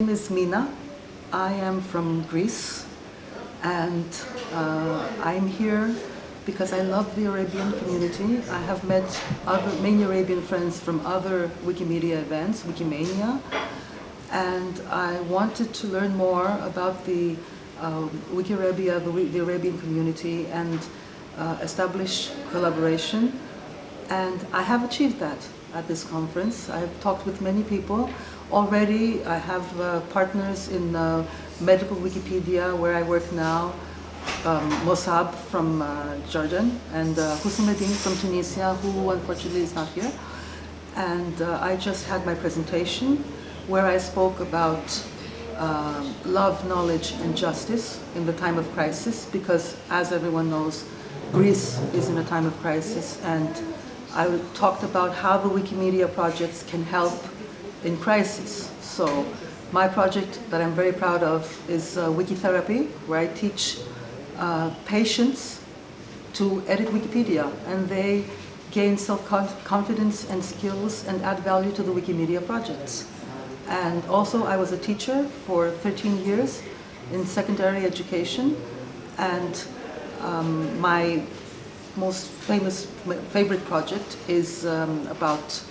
name is Mina. I am from Greece and uh, I'm here because I love the Arabian community. I have met other many Arabian friends from other Wikimedia events, Wikimania, and I wanted to learn more about the um, WikiArabia, the, the, Arabian community, and uh, establish collaboration. And I have achieved that at this conference. I've talked with many people Already I have uh, partners in uh, medical Wikipedia where I work now, um, Mossab from uh, Jordan and uh, Hussein from Tunisia who unfortunately is not here. And uh, I just had my presentation where I spoke about uh, love, knowledge and justice in the time of crisis because as everyone knows, Greece is in a time of crisis and I talked about how the Wikimedia projects can help in crisis. So my project that I'm very proud of is uh, Wikitherapy, where I teach uh, patients to edit Wikipedia and they gain self-confidence and skills and add value to the Wikimedia projects. And also I was a teacher for 13 years in secondary education and um, my most famous, favorite project is um, about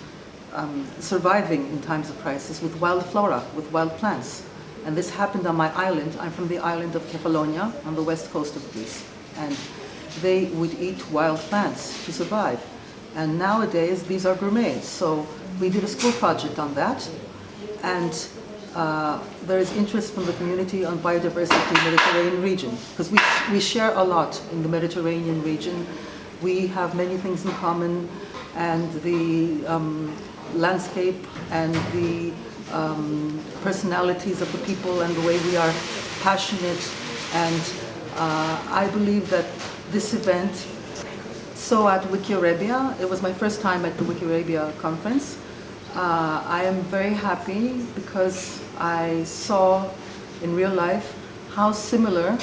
um, surviving in times of crisis with wild flora, with wild plants. And this happened on my island. I'm from the island of Kefalonia on the west coast of Greece. And they would eat wild plants to survive. And nowadays, these are gourmets. So we did a school project on that. And uh, there is interest from the community on biodiversity in the Mediterranean region. Because we, we share a lot in the Mediterranean region. We have many things in common. And the um, landscape and the um, personalities of the people and the way we are passionate. And uh, I believe that this event, so at WikiArabia, it was my first time at the WikiArabia conference. Uh, I am very happy because I saw in real life how similar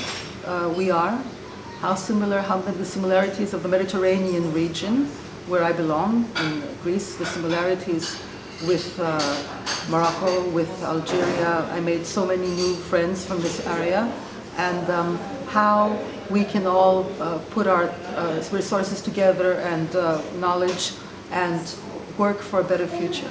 uh, we are, how similar, how the similarities of the Mediterranean region where I belong, in Greece, the similarities with uh, Morocco, with Algeria. I made so many new friends from this area and um, how we can all uh, put our uh, resources together and uh, knowledge and work for a better future.